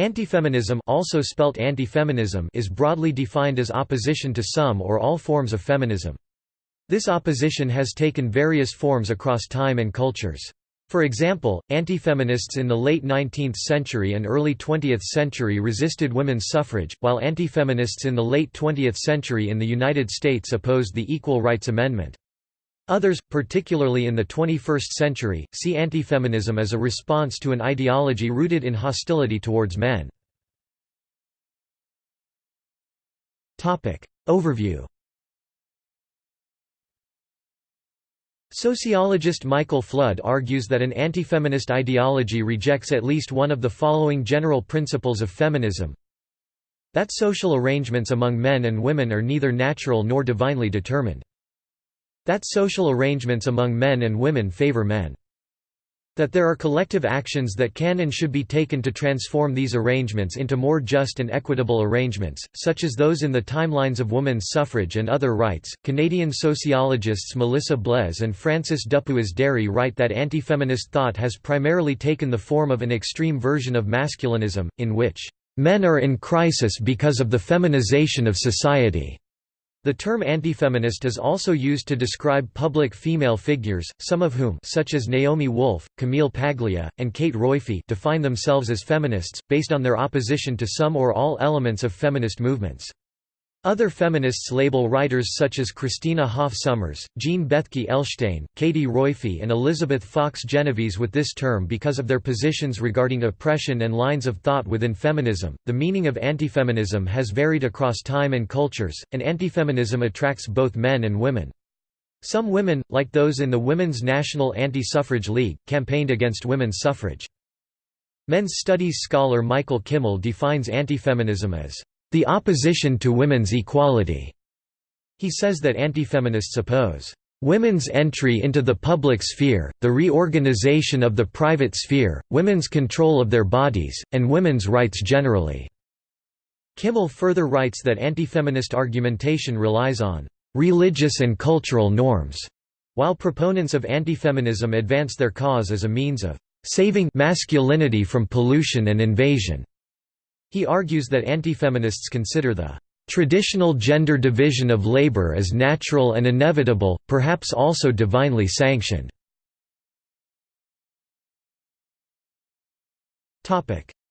Antifeminism also spelt anti-feminism is broadly defined as opposition to some or all forms of feminism. This opposition has taken various forms across time and cultures. For example, anti-feminists in the late 19th century and early 20th century resisted women's suffrage, while anti-feminists in the late 20th century in the United States opposed the Equal Rights Amendment. Others, particularly in the 21st century, see antifeminism as a response to an ideology rooted in hostility towards men. Overview Sociologist Michael Flood argues that an antifeminist ideology rejects at least one of the following general principles of feminism. That social arrangements among men and women are neither natural nor divinely determined that social arrangements among men and women favor men. That there are collective actions that can and should be taken to transform these arrangements into more just and equitable arrangements, such as those in the timelines of women's suffrage and other rights. Canadian sociologists Melissa Blais and Francis Dupuis-Déri write that anti-feminist thought has primarily taken the form of an extreme version of masculinism, in which men are in crisis because of the feminization of society. The term antifeminist is also used to describe public female figures, some of whom such as Naomi Wolf, Camille Paglia, and Kate Roiphe define themselves as feminists, based on their opposition to some or all elements of feminist movements. Other feminists label writers such as Christina Hoff Sommers, Jean Bethke Elshtain, Katie Roiphe and Elizabeth Fox Genovese with this term because of their positions regarding oppression and lines of thought within feminism. The meaning of antifeminism has varied across time and cultures, and antifeminism attracts both men and women. Some women, like those in the Women's National Anti-Suffrage League, campaigned against women's suffrage. Men's studies scholar Michael Kimmel defines antifeminism as the opposition to women's equality. He says that antifeminists oppose women's entry into the public sphere, the reorganization of the private sphere, women's control of their bodies, and women's rights generally." Kimmel further writes that antifeminist argumentation relies on "...religious and cultural norms", while proponents of antifeminism advance their cause as a means of "...saving masculinity from pollution and invasion." He argues that antifeminists consider the traditional gender division of labor as natural and inevitable, perhaps also divinely sanctioned.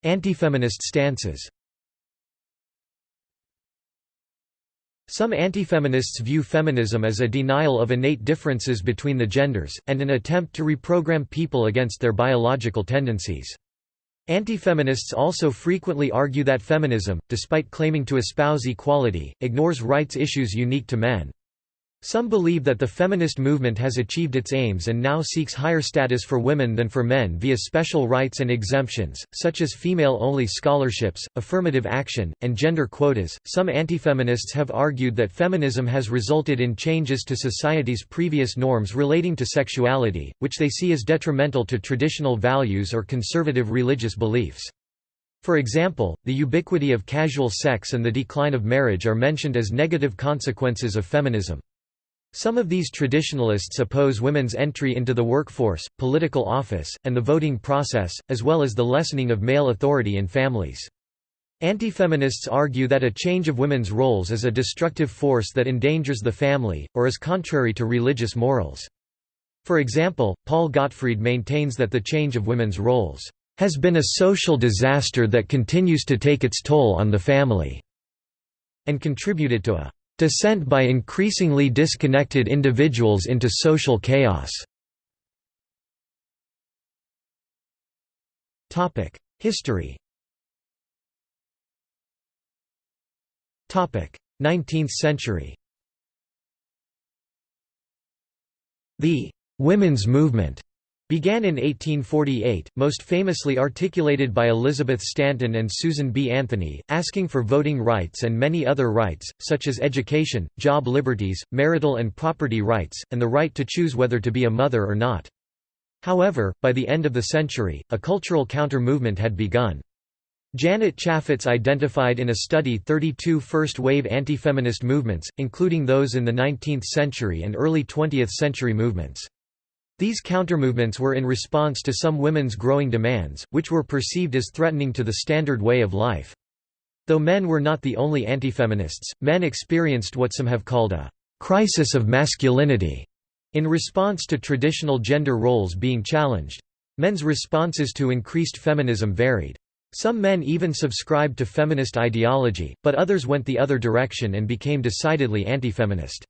Antifeminist stances Some antifeminists view feminism as a denial of innate differences between the genders, and an attempt to reprogram people against their biological tendencies. Antifeminists also frequently argue that feminism, despite claiming to espouse equality, ignores rights issues unique to men. Some believe that the feminist movement has achieved its aims and now seeks higher status for women than for men via special rights and exemptions, such as female only scholarships, affirmative action, and gender quotas. Some antifeminists have argued that feminism has resulted in changes to society's previous norms relating to sexuality, which they see as detrimental to traditional values or conservative religious beliefs. For example, the ubiquity of casual sex and the decline of marriage are mentioned as negative consequences of feminism. Some of these traditionalists oppose women's entry into the workforce, political office, and the voting process, as well as the lessening of male authority in families. Antifeminists argue that a change of women's roles is a destructive force that endangers the family, or is contrary to religious morals. For example, Paul Gottfried maintains that the change of women's roles has been a social disaster that continues to take its toll on the family, and contributed to a Descent by increasingly disconnected individuals into social chaos. History. 19th century. The «women's movement» began in 1848, most famously articulated by Elizabeth Stanton and Susan B. Anthony, asking for voting rights and many other rights, such as education, job liberties, marital and property rights, and the right to choose whether to be a mother or not. However, by the end of the century, a cultural counter-movement had begun. Janet Chafetz identified in a study 32 first-wave anti-feminist movements, including those in the 19th century and early 20th century movements. These countermovements were in response to some women's growing demands, which were perceived as threatening to the standard way of life. Though men were not the only antifeminists, men experienced what some have called a «crisis of masculinity» in response to traditional gender roles being challenged. Men's responses to increased feminism varied. Some men even subscribed to feminist ideology, but others went the other direction and became decidedly anti-feminist.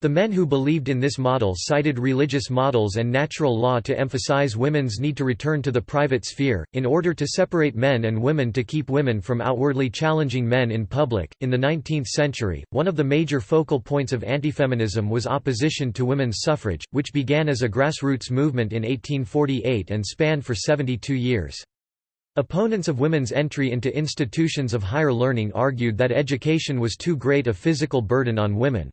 The men who believed in this model cited religious models and natural law to emphasize women's need to return to the private sphere, in order to separate men and women to keep women from outwardly challenging men in public. In the 19th century, one of the major focal points of antifeminism was opposition to women's suffrage, which began as a grassroots movement in 1848 and spanned for 72 years. Opponents of women's entry into institutions of higher learning argued that education was too great a physical burden on women.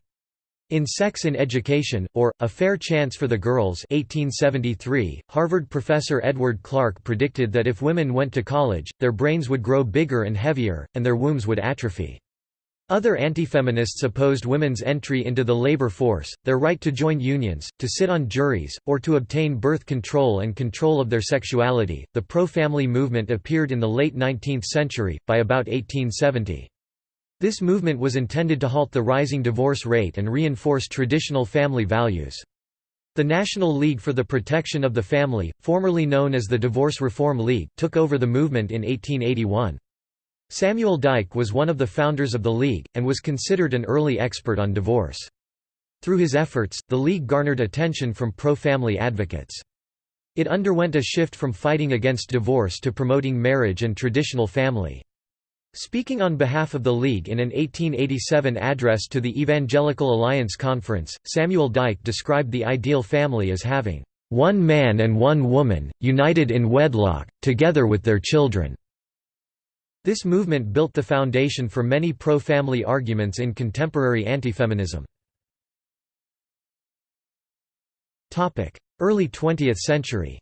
In Sex in Education, or, A Fair Chance for the Girls 1873, Harvard professor Edward Clarke predicted that if women went to college, their brains would grow bigger and heavier, and their wombs would atrophy. Other antifeminists opposed women's entry into the labor force, their right to join unions, to sit on juries, or to obtain birth control and control of their sexuality. The pro family movement appeared in the late 19th century, by about 1870. This movement was intended to halt the rising divorce rate and reinforce traditional family values. The National League for the Protection of the Family, formerly known as the Divorce Reform League, took over the movement in 1881. Samuel Dike was one of the founders of the League, and was considered an early expert on divorce. Through his efforts, the League garnered attention from pro-family advocates. It underwent a shift from fighting against divorce to promoting marriage and traditional family. Speaking on behalf of the League in an 1887 address to the Evangelical Alliance Conference, Samuel Dike described the ideal family as having one man and one woman, united in wedlock, together with their children. This movement built the foundation for many pro-family arguments in contemporary antifeminism. Early 20th century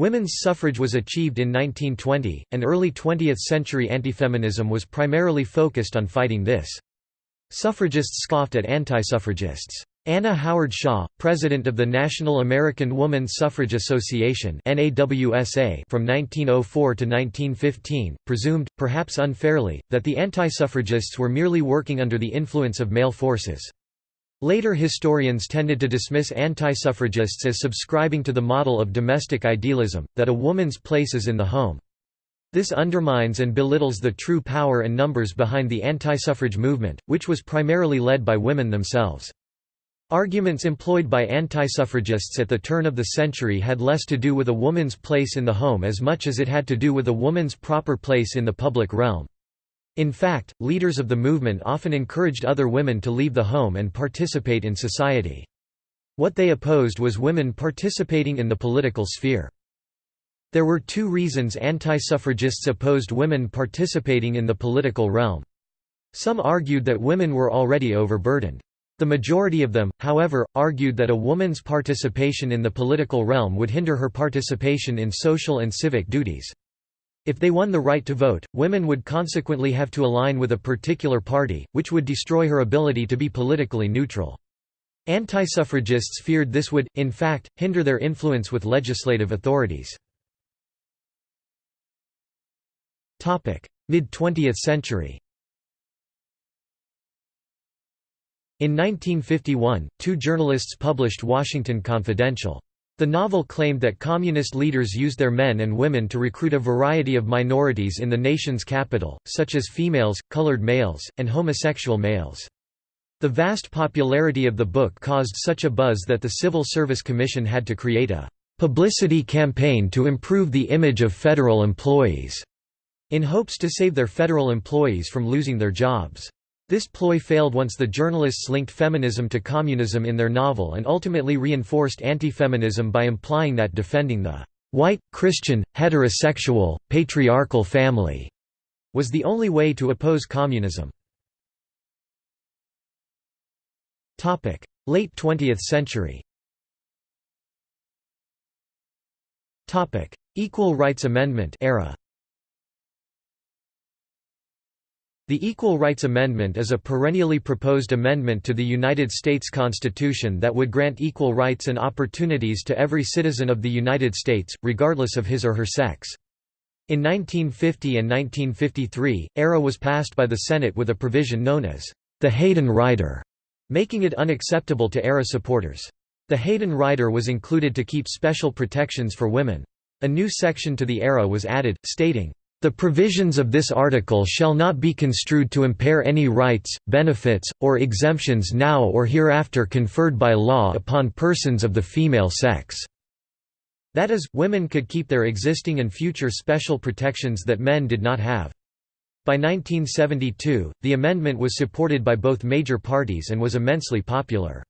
Women's suffrage was achieved in 1920, and early 20th century antifeminism was primarily focused on fighting this. Suffragists scoffed at anti-suffragists. Anna Howard Shaw, president of the National American Woman Suffrage Association from 1904 to 1915, presumed, perhaps unfairly, that the anti-suffragists were merely working under the influence of male forces. Later historians tended to dismiss anti-suffragists as subscribing to the model of domestic idealism, that a woman's place is in the home. This undermines and belittles the true power and numbers behind the anti-suffrage movement, which was primarily led by women themselves. Arguments employed by anti-suffragists at the turn of the century had less to do with a woman's place in the home as much as it had to do with a woman's proper place in the public realm. In fact, leaders of the movement often encouraged other women to leave the home and participate in society. What they opposed was women participating in the political sphere. There were two reasons anti-suffragists opposed women participating in the political realm. Some argued that women were already overburdened. The majority of them, however, argued that a woman's participation in the political realm would hinder her participation in social and civic duties. If they won the right to vote, women would consequently have to align with a particular party, which would destroy her ability to be politically neutral. Anti-suffragists feared this would, in fact, hinder their influence with legislative authorities. Mid-20th century In 1951, two journalists published Washington Confidential. The novel claimed that communist leaders used their men and women to recruit a variety of minorities in the nation's capital, such as females, colored males, and homosexual males. The vast popularity of the book caused such a buzz that the Civil Service Commission had to create a publicity campaign to improve the image of federal employees, in hopes to save their federal employees from losing their jobs. This ploy failed once the journalists linked feminism to communism in their novel and ultimately reinforced anti-feminism by implying that defending the white, Christian, heterosexual, patriarchal family was the only way to oppose communism. Late 20th century. Equal Rights Amendment era The Equal Rights Amendment is a perennially proposed amendment to the United States Constitution that would grant equal rights and opportunities to every citizen of the United States, regardless of his or her sex. In 1950 and 1953, ERA was passed by the Senate with a provision known as the Hayden Rider, making it unacceptable to ERA supporters. The Hayden Rider was included to keep special protections for women. A new section to the ERA was added, stating, the provisions of this article shall not be construed to impair any rights, benefits, or exemptions now or hereafter conferred by law upon persons of the female sex." That is, women could keep their existing and future special protections that men did not have. By 1972, the amendment was supported by both major parties and was immensely popular.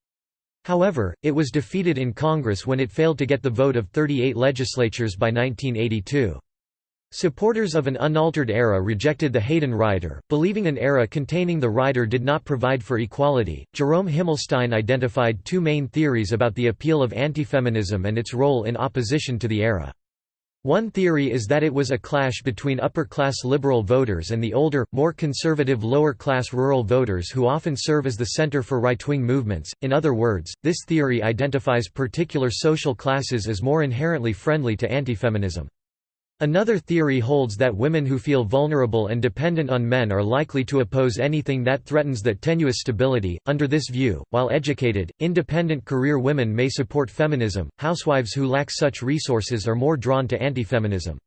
However, it was defeated in Congress when it failed to get the vote of 38 legislatures by 1982. Supporters of an unaltered ERA rejected the Hayden Rider, believing an ERA containing the rider did not provide for equality. Jerome Himmelstein identified two main theories about the appeal of antifeminism and its role in opposition to the ERA. One theory is that it was a clash between upper-class liberal voters and the older, more conservative lower-class rural voters who often serve as the center for right-wing movements. In other words, this theory identifies particular social classes as more inherently friendly to antifeminism. Another theory holds that women who feel vulnerable and dependent on men are likely to oppose anything that threatens that tenuous stability. Under this view, while educated, independent career women may support feminism, housewives who lack such resources are more drawn to anti-feminism.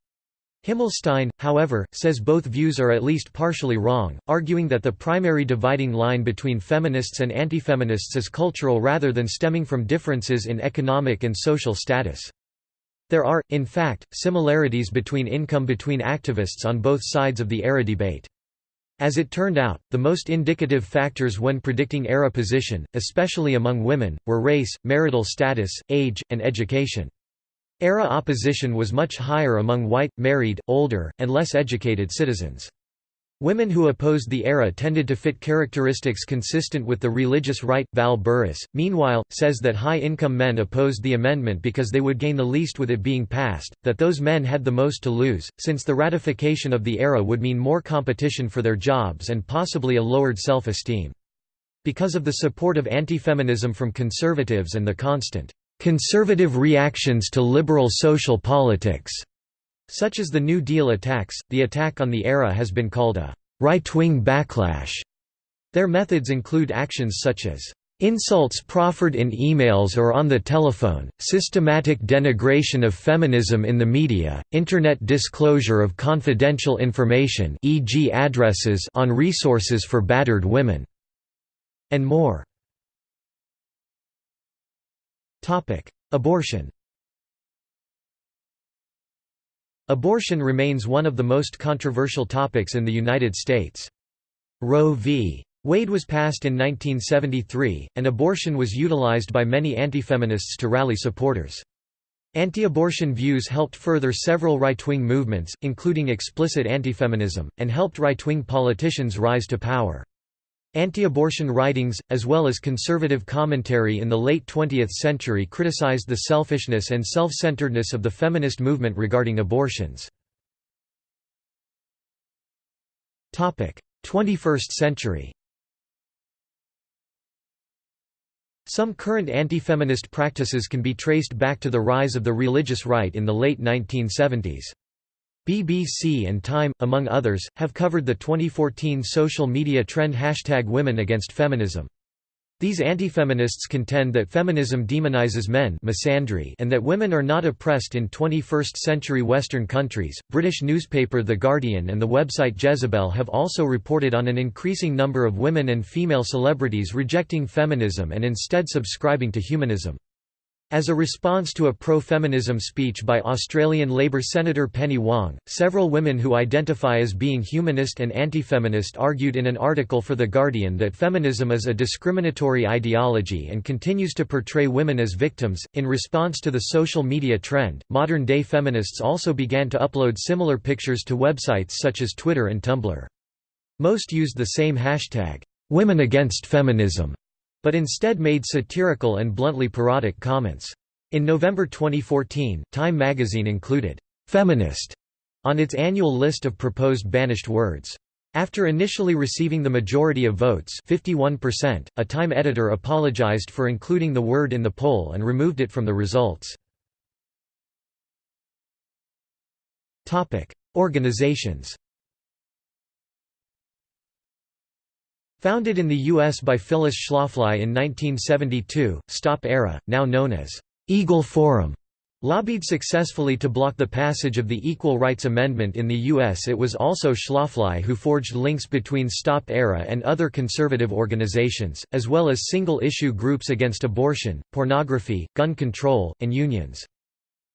Himmelstein, however, says both views are at least partially wrong, arguing that the primary dividing line between feminists and antifeminists is cultural rather than stemming from differences in economic and social status. There are, in fact, similarities between income between activists on both sides of the ERA debate. As it turned out, the most indicative factors when predicting ERA position, especially among women, were race, marital status, age, and education. ERA opposition was much higher among white, married, older, and less educated citizens. Women who opposed the ERA tended to fit characteristics consistent with the religious right. Val Burris, meanwhile, says that high income men opposed the amendment because they would gain the least with it being passed, that those men had the most to lose, since the ratification of the ERA would mean more competition for their jobs and possibly a lowered self esteem. Because of the support of anti-feminism from conservatives and the constant conservative reactions to liberal social politics such as the New Deal attacks, the attack on the ERA has been called a right-wing backlash. Their methods include actions such as Insults proffered in emails or on the telephone, systematic denigration of feminism in the media, internet disclosure of confidential information e.g. addresses on resources for battered women, and more. Abortion Abortion remains one of the most controversial topics in the United States. Roe v. Wade was passed in 1973, and abortion was utilized by many antifeminists to rally supporters. Anti-abortion views helped further several right-wing movements, including explicit antifeminism, and helped right-wing politicians rise to power. Anti-abortion writings, as well as conservative commentary in the late 20th century criticized the selfishness and self-centeredness of the feminist movement regarding abortions. 21st century Some current anti-feminist practices can be traced back to the rise of the religious right in the late 1970s. BBC and Time, among others, have covered the 2014 social media trend hashtag Women Against Feminism. These anti-feminists contend that feminism demonizes men misandry and that women are not oppressed in 21st-century Western countries. British newspaper The Guardian and the website Jezebel have also reported on an increasing number of women and female celebrities rejecting feminism and instead subscribing to humanism. As a response to a pro-feminism speech by Australian Labor Senator Penny Wong, several women who identify as being humanist and anti-feminist argued in an article for The Guardian that feminism is a discriminatory ideology and continues to portray women as victims. In response to the social media trend, modern-day feminists also began to upload similar pictures to websites such as Twitter and Tumblr. Most used the same hashtag, Women Against Feminism, but instead made satirical and bluntly parodic comments. In November 2014, Time magazine included, "'Feminist' on its annual list of proposed banished words. After initially receiving the majority of votes 51%, a Time editor apologized for including the word in the poll and removed it from the results. Organizations Founded in the U.S. by Phyllis Schlafly in 1972, Stop Era, now known as Eagle Forum, lobbied successfully to block the passage of the Equal Rights Amendment in the U.S. It was also Schlafly who forged links between Stop Era and other conservative organizations, as well as single-issue groups against abortion, pornography, gun control, and unions.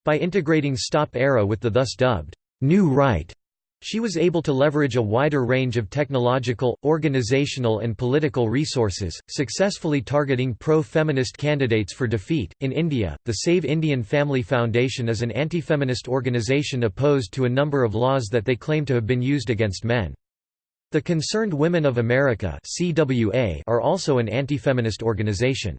By integrating Stop Era with the thus dubbed, New Right she was able to leverage a wider range of technological, organizational, and political resources, successfully targeting pro feminist candidates for defeat. In India, the Save Indian Family Foundation is an anti feminist organization opposed to a number of laws that they claim to have been used against men. The Concerned Women of America are also an anti feminist organization.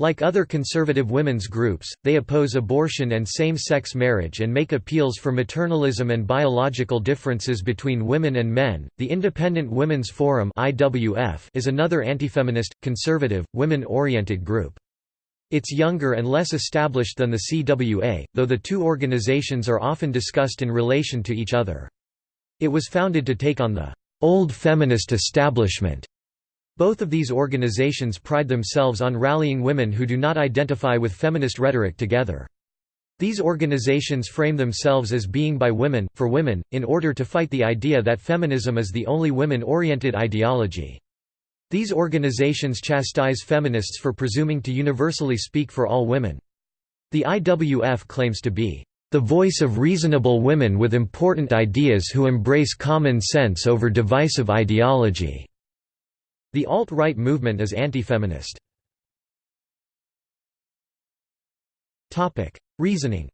Like other conservative women's groups, they oppose abortion and same-sex marriage and make appeals for maternalism and biological differences between women and men. The Independent Women's Forum (IWF) is another anti-feminist, conservative, women-oriented group. It's younger and less established than the CWA, though the two organizations are often discussed in relation to each other. It was founded to take on the old feminist establishment both of these organizations pride themselves on rallying women who do not identify with feminist rhetoric together. These organizations frame themselves as being by women, for women, in order to fight the idea that feminism is the only women-oriented ideology. These organizations chastise feminists for presuming to universally speak for all women. The IWF claims to be the voice of reasonable women with important ideas who embrace common sense over divisive ideology. The alt-right movement is anti-feminist. Reasoning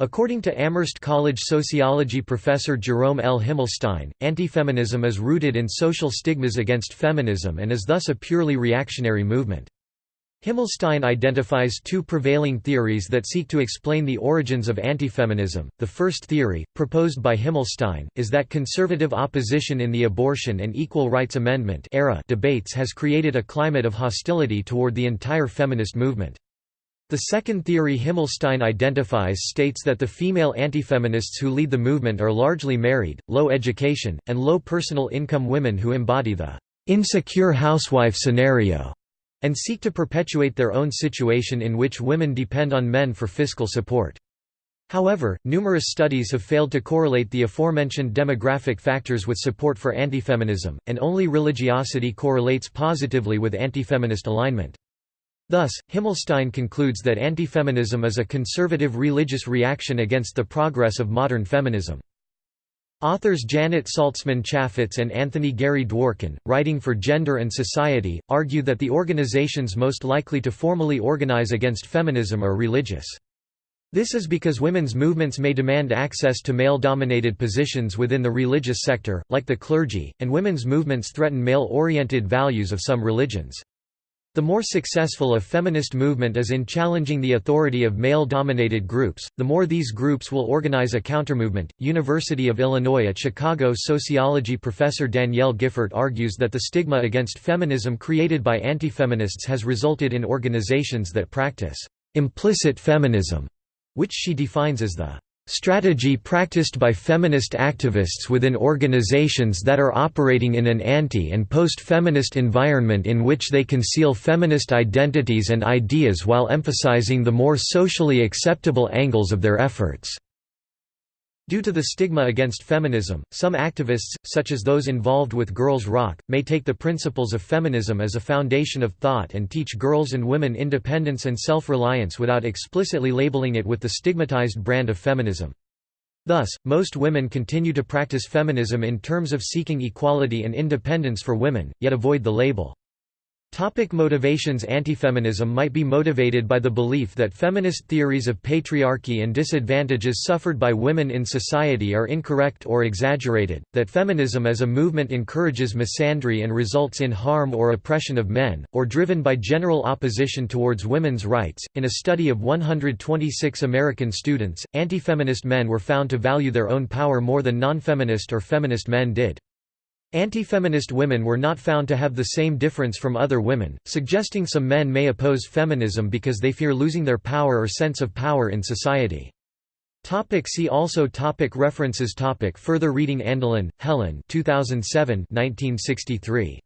According to Amherst College sociology professor Jerome L. Himmelstein, anti-feminism is rooted in social stigmas against feminism and is thus a purely reactionary movement. Himmelstein identifies two prevailing theories that seek to explain the origins of antifeminism. The first theory, proposed by Himmelstein, is that conservative opposition in the abortion and equal rights amendment era debates has created a climate of hostility toward the entire feminist movement. The second theory Himmelstein identifies states that the female antifeminists who lead the movement are largely married, low education, and low personal income women who embody the insecure housewife scenario and seek to perpetuate their own situation in which women depend on men for fiscal support. However, numerous studies have failed to correlate the aforementioned demographic factors with support for antifeminism, and only religiosity correlates positively with antifeminist alignment. Thus, Himmelstein concludes that antifeminism is a conservative religious reaction against the progress of modern feminism. Authors Janet Saltzman Chafetz and Anthony Gary Dworkin, writing for Gender and Society, argue that the organizations most likely to formally organize against feminism are religious. This is because women's movements may demand access to male-dominated positions within the religious sector, like the clergy, and women's movements threaten male-oriented values of some religions. The more successful a feminist movement is in challenging the authority of male-dominated groups, the more these groups will organize a countermovement. University of Illinois at Chicago sociology professor Danielle Giffort argues that the stigma against feminism created by anti-feminists has resulted in organizations that practice implicit feminism, which she defines as the Strategy practiced by feminist activists within organizations that are operating in an anti- and post-feminist environment in which they conceal feminist identities and ideas while emphasizing the more socially acceptable angles of their efforts. Due to the stigma against feminism, some activists, such as those involved with Girls Rock, may take the principles of feminism as a foundation of thought and teach girls and women independence and self-reliance without explicitly labeling it with the stigmatized brand of feminism. Thus, most women continue to practice feminism in terms of seeking equality and independence for women, yet avoid the label. Topic motivations Antifeminism might be motivated by the belief that feminist theories of patriarchy and disadvantages suffered by women in society are incorrect or exaggerated, that feminism as a movement encourages misandry and results in harm or oppression of men, or driven by general opposition towards women's rights. In a study of 126 American students, antifeminist men were found to value their own power more than non-feminist or feminist men did. Anti-feminist women were not found to have the same difference from other women, suggesting some men may oppose feminism because they fear losing their power or sense of power in society. Topic see also topic References topic Further reading Andelin, Helen 2007 1963.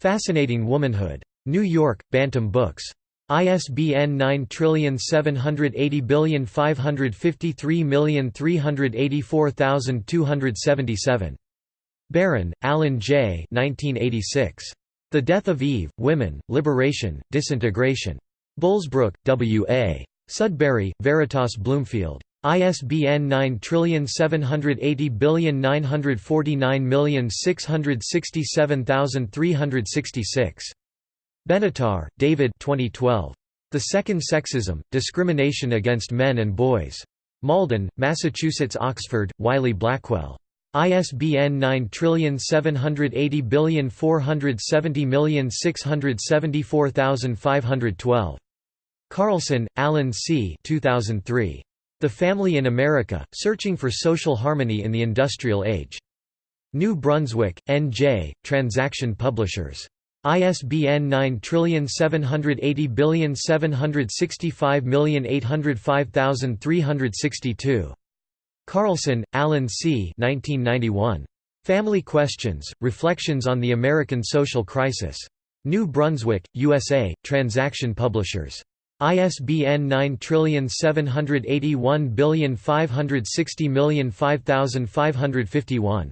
Fascinating Womanhood. New York, Bantam Books. ISBN 9780553384277. Barron, Alan J. 1986. The Death of Eve, Women, Liberation, Disintegration. Bullsbrook, W. A. Sudbury, Veritas Bloomfield. ISBN 9780949667366. Benatar, David 2012. The Second Sexism, Discrimination Against Men and Boys. Malden, Massachusetts Oxford, Wiley Blackwell. ISBN 9780470674512. Carlson, Alan C. 2003. The Family in America, Searching for Social Harmony in the Industrial Age. New Brunswick, N.J., Transaction Publishers. ISBN 9780765805362. Carlson, Alan C. 1991. Family Questions, Reflections on the American Social Crisis. New Brunswick, USA, Transaction Publishers. ISBN 9781560055551.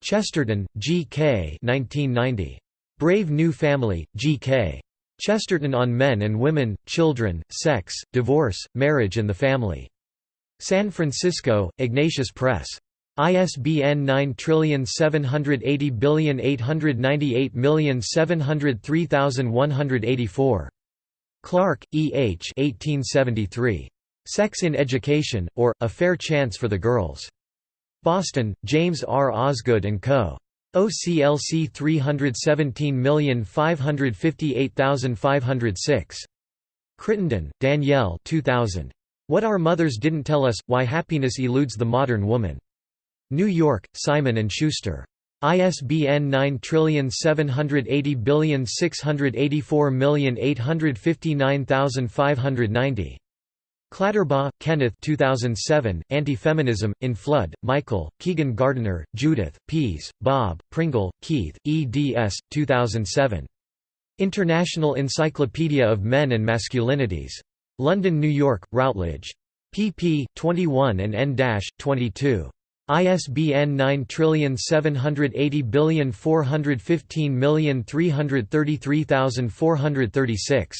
Chesterton, G. K. 1990. Brave New Family, G. K. Chesterton on Men and Women, Children, Sex, Divorce, Marriage and the Family. San Francisco, Ignatius Press. ISBN 9780898703184. Clarke, E. H. 1873. Sex in Education, or, A Fair Chance for the Girls. Boston, James R. Osgood & Co. OCLC 317558506. Crittenden, Danielle 2000. What Our Mothers Didn't Tell Us – Why Happiness Eludes the Modern Woman. New York, Simon & Schuster. ISBN 9780684859590. Clatterbaugh, Kenneth 2007, Anti-Feminism, in Flood, Michael, Keegan Gardner, Judith, Pease, Bob, Pringle, Keith, eds. 2007. International Encyclopedia of Men and Masculinities. London, New York, Routledge. pp. 21 and n-22. ISBN 9780415333436.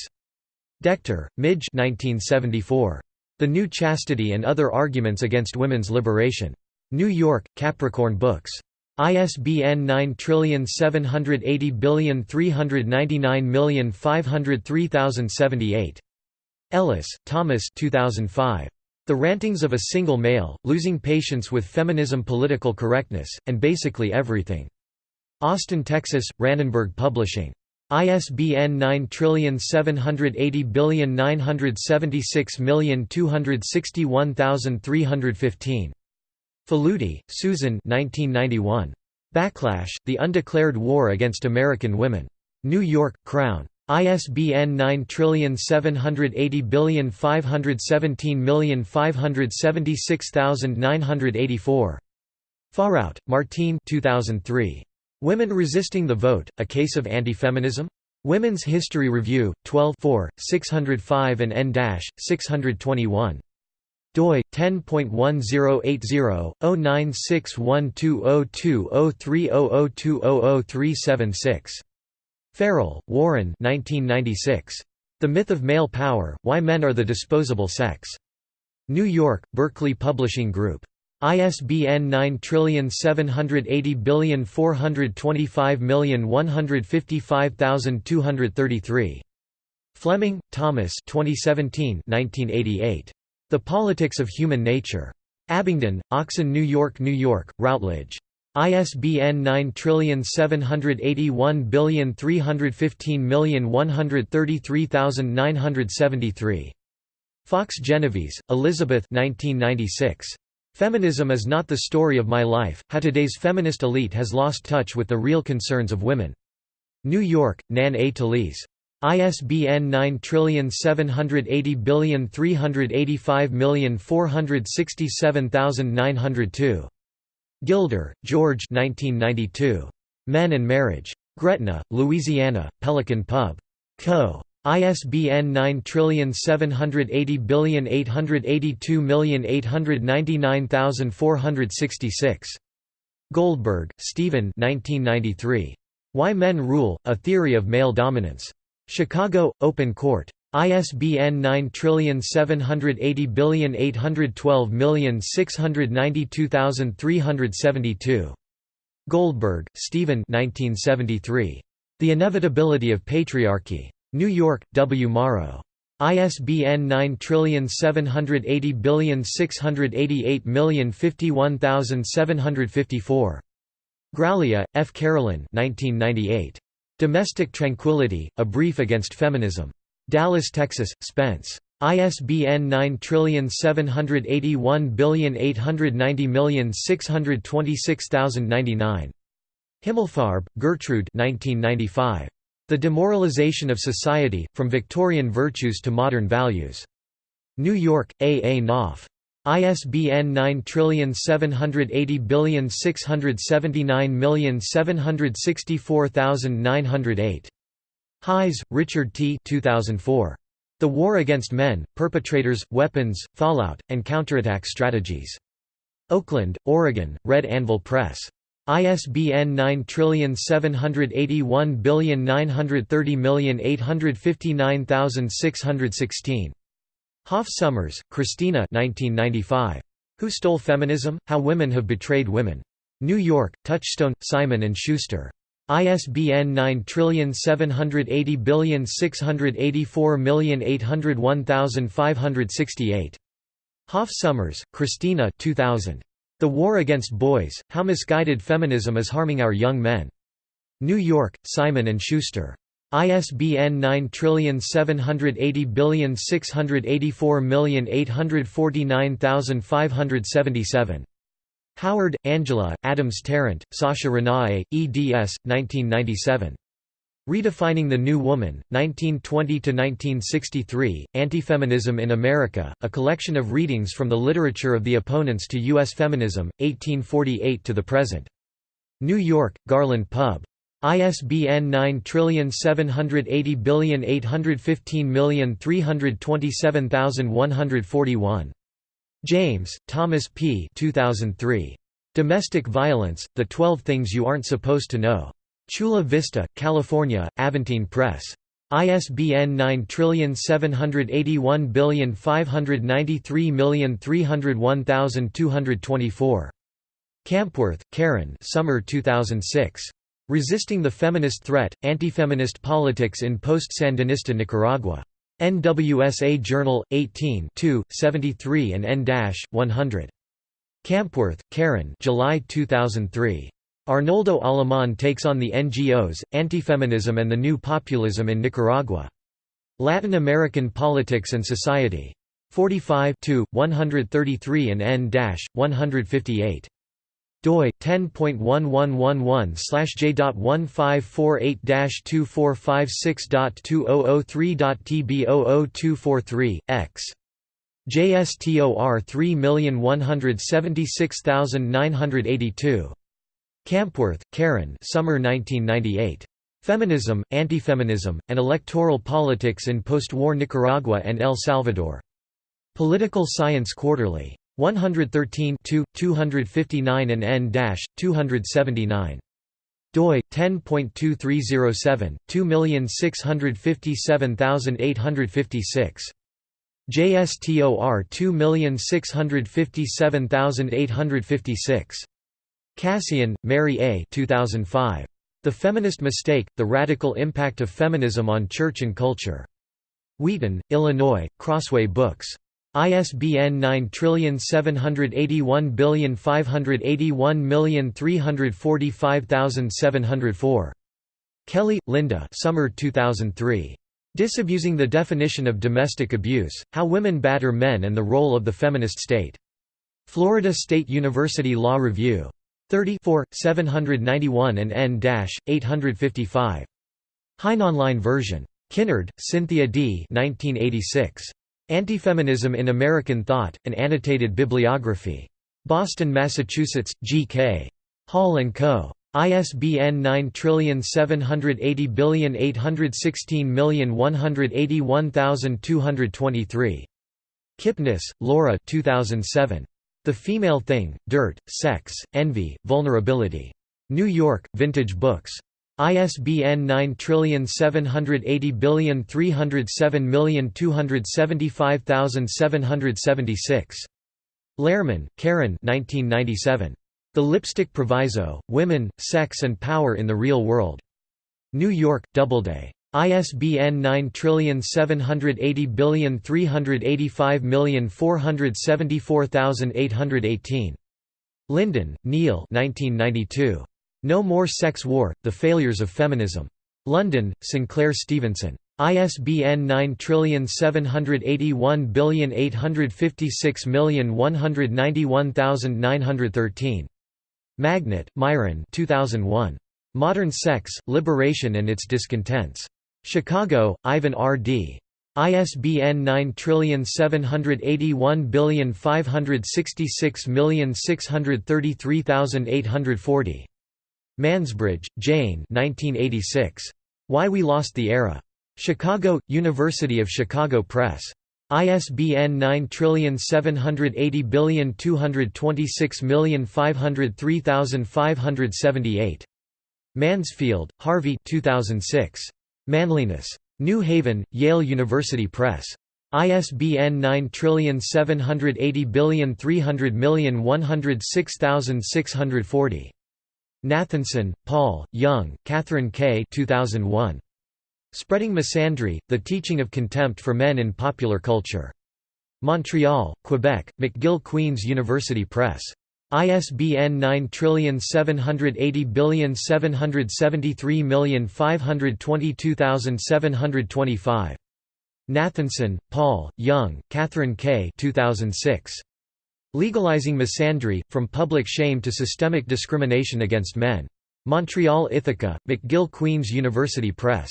Decter, Midge 1974. The New Chastity and Other Arguments Against Women's Liberation. New York, Capricorn Books. ISBN 9780399503078. Ellis, Thomas 2005. The Rantings of a Single Male, Losing Patience with Feminism Political Correctness, and Basically Everything. Austin, Texas, Rannenberg Publishing. ISBN 9780976261315. Faludi, Susan 1991. Backlash, The Undeclared War Against American Women. New York, Crown. ISBN 9780517576984. Faraut, Martine 2003. Women Resisting the Vote, A Case of Anti-Feminism? Women's History Review, 12 4, 605 and n-621 doi 10.1080-09612020300200200376 Farrell, Warren 1996. The Myth of Male Power, Why Men Are the Disposable Sex. New York, Berkley Publishing Group. ISBN 9780425155233. Fleming, Thomas 2017 1988. The Politics of Human Nature. Abingdon, Oxon New York New York, Routledge. ISBN 9781315133973. Fox Genovese, Elizabeth 1996. Feminism is not the story of my life, how today's feminist elite has lost touch with the real concerns of women. New York, Nan A. Talese. ISBN 9780385467902. Gilder, George 1992. Men and Marriage. Gretna, Louisiana, Pelican Pub. Co. ISBN 9780882899466. Goldberg, Stephen 1993. Why Men Rule, A Theory of Male Dominance. Chicago, Open Court. ISBN 9780812692372. Goldberg, Stephen 1973. The Inevitability of Patriarchy. New York, W. Morrow. ISBN 9780688051754. Graglia, F. Carolyn 1998. Domestic Tranquility, A Brief Against Feminism. Dallas, Texas, Spence. ISBN 9781890626099. Himmelfarb, Gertrude 1995. The Demoralization of Society, From Victorian Virtues to Modern Values. New York, A. A. Knopf. ISBN 9780679764908. Hayes, Richard T. 2004. The War Against Men, Perpetrators, Weapons, Fallout, and Counterattack Strategies. Oakland, Oregon, Red Anvil Press. ISBN 9781930859616. Hoff Sommers, Christina 1995. Who Stole Feminism? How Women Have Betrayed Women. New York, Touchstone, Simon & Schuster. ISBN 9780684801568. Hoff Sommers, Christina 2000. The War Against Boys, How Misguided Feminism is Harming Our Young Men. New York, Simon & Schuster. ISBN 9780684849577. Howard, Angela, Adams Tarrant, Sasha Renée, eds. 1997. Redefining the New Woman, 1920–1963, Anti-Feminism in America, a collection of readings from the literature of the opponents to U.S. feminism, 1848 to the present. New York, Garland Pub. ISBN 9780815327141. James, Thomas P. 2003. Domestic Violence, The Twelve Things You Aren't Supposed to Know. Chula Vista, California, Aventine Press. ISBN 9781593301224. Kampwirth, Karen Summer 2006. Resisting the Feminist Threat, Anti-Feminist Politics in Post-Sandinista Nicaragua. NWSA Journal, 18 73 and N-100. Kampwirth, Karen July 2003. Arnoldo Alemán takes on the NGOs, antifeminism and the new populism in Nicaragua. Latin American Politics and Society. 45 133 and N-158 doi 10.1111/j.1548-2456.2003.tb00243x. JSTOR 3176982 Kampwirth, Karen Summer 1998. Feminism, Antifeminism, and Electoral Politics in Postwar Nicaragua and El Salvador. Political Science Quarterly. 113 259 and n-279 doi 10.2307 2657856 JSTOR 2657856. Kassian, Mary A. 2005. The Feminist Mistake, The Radical Impact of Feminism on Church and Culture. Wheaton, Illinois, Crossway Books. ISBN 9781581345704. Kelly, Linda Summer 2003. Disabusing the Definition of Domestic Abuse, How Women Batter Men and the Role of the Feminist State. Florida State University Law Review. 34, 791 and n-855. Hein Online version. Kinnard, Cynthia D. 1986. Antifeminism in American Thought, An Annotated Bibliography. Boston, Massachusetts, G.K. Hall & Co. ISBN 9780816181223. Kipnis, Laura 2007. The Female Thing, Dirt, Sex, Envy, Vulnerability. New York, Vintage Books. ISBN 9780307275776. Lehrman, Karen 1997. The Lipstick Proviso, Women, Sex and Power in the Real World. New York, Doubleday. ISBN 9780385474818. Lyndon, Neil No More Sex War, The Failures of Feminism. London, Sinclair Stevenson. ISBN 9781856191913. Magnet, Myron 2001. Modern Sex, Liberation and Its Discontents. Chicago, Ivan R. Dee ISBN 9781566633840. Mansbridge, Jane 1986. Why We Lost the Era. Chicago, University of Chicago Press. ISBN 9780226503578. Mansfield, Harvey 2006. Manliness. New Haven, Yale University Press. ISBN 9780300106640. Nathanson, Paul, Young, Catherine K. 2001. Spreading Misandry, The Teaching of Contempt for Men in Popular Culture. Montreal, Quebec, McGill Queen's University Press. ISBN 9780773522725. Nathanson, Paul, Young, Catherine K. 2006. Legalizing Misandry, From Public Shame to Systemic Discrimination Against Men. Montreal Ithaca, McGill Queen's University Press.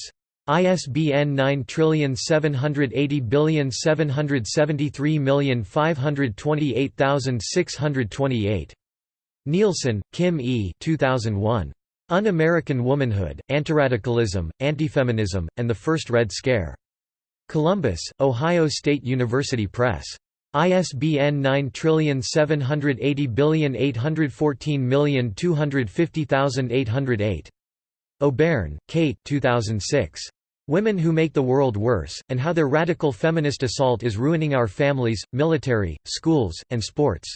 ISBN 9780773528628. Nielsen, Kim E. 2001. Un-American Womanhood, Antiradicalism, Antifeminism, and the First Red Scare. Columbus, Ohio State University Press. ISBN 9780814250808. O'Beirne, Kate 2006. Women Who Make the World Worse, and How Their Radical Feminist Assault is Ruining Our Families, Military, Schools, and Sports.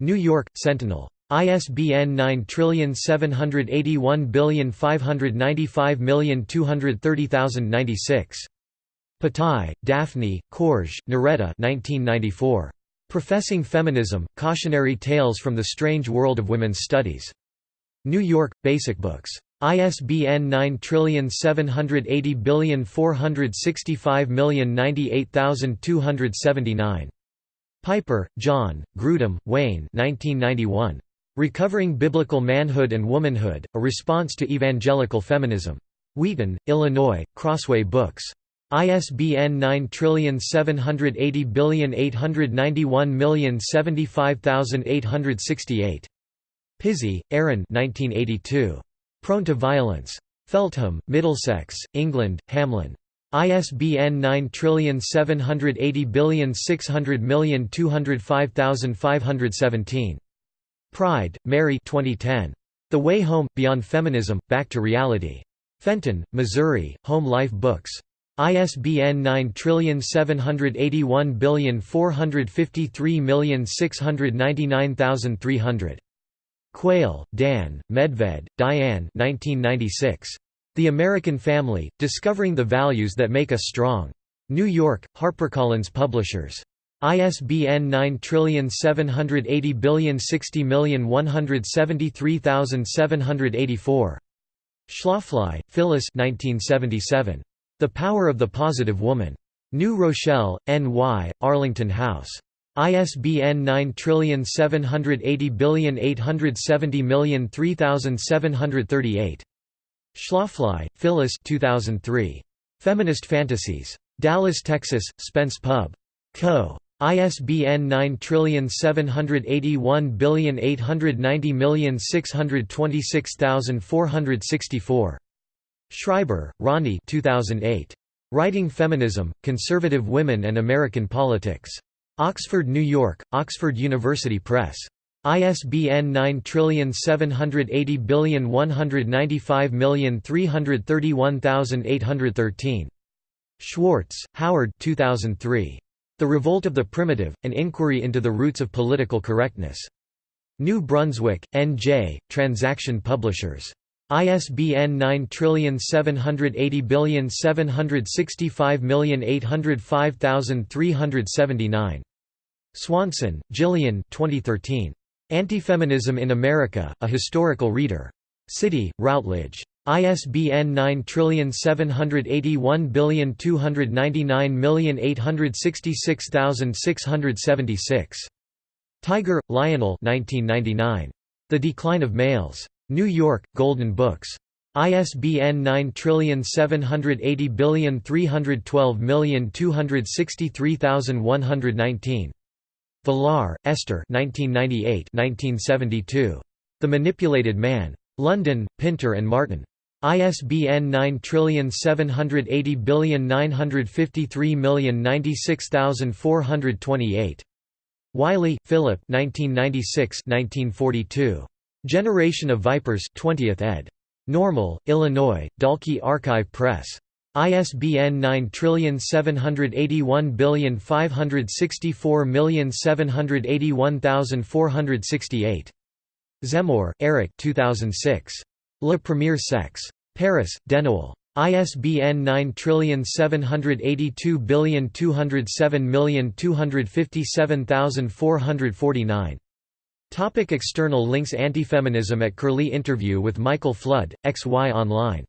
New York, Sentinel. ISBN 9781595230096. Patai, Daphne, Koertge, Noretta 1994. Professing Feminism, Cautionary Tales from the Strange World of Women's Studies. New York, Basic Books. ISBN 9780465098279. Piper, John, Grudem, Wayne 1991. Recovering Biblical Manhood and Womanhood, A Response to Evangelical Feminism. Wheaton, Illinois, Crossway Books. ISBN 9780891075868. Pizzey, Erin 1982. Prone to Violence. Feltham, Middlesex, England, Hamlyn. ISBN 9780600205517. Pride, Mary 2010. The Way Home, Beyond Feminism, Back to Reality. Fenton, Missouri, Home Life Books. ISBN 9781453699300. Quayle, Dan, Medved, Diane 1996. The American Family, Discovering the Values That Make Us Strong. New York, HarperCollins Publishers. ISBN 9780060173784. Schlafly, Phyllis 1977. The Power of the Positive Woman. New Rochelle, N.Y., Arlington House. ISBN 97808703738. Schlafly, Phyllis 2003. Feminist Fantasies. Dallas, Texas, Spence Pub. Co. ISBN 9781890626464. Schreiber, Ronnee 2008. Writing Feminism, Conservative Women and American Politics. Oxford, New York, Oxford University Press. ISBN 9780195331813. Schwartz, Howard 2003. The Revolt of the Primitive, An Inquiry into the Roots of Political Correctness. New Brunswick, N.J., Transaction Publishers. ISBN 9780765805379. Swanson, Gillian 2013. Anti-Feminism in America, A Historical Reader. City, Routledge. ISBN 9781299866676. Tiger, Lionel 1999. The Decline of Males. New York, Golden Books. ISBN 9780312263119. Vilar, Esther 1998 1972. The Manipulated Man. London, Pinter and Martin. ISBN 9780953096428. Wylie, Philip 1996 Generation of Vipers 20th ed. Normal, Illinois, Dalkey Archive Press. ISBN 9781564781468. Zemmour, Eric 2006. Le Premier Sexe. Paris, Denoël. ISBN 9782207257449. Topic external links Antifeminism at Curlie interview with Michael Flood, XY Online